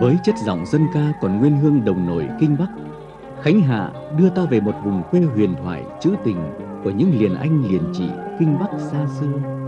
Với chất giọng dân ca còn nguyên hương đồng nổi kinh Bắc, Khánh Hạ đưa ta về một vùng quê huyền thoại trữ tình của những liền anh liền chị kinh Bắc xa xưa.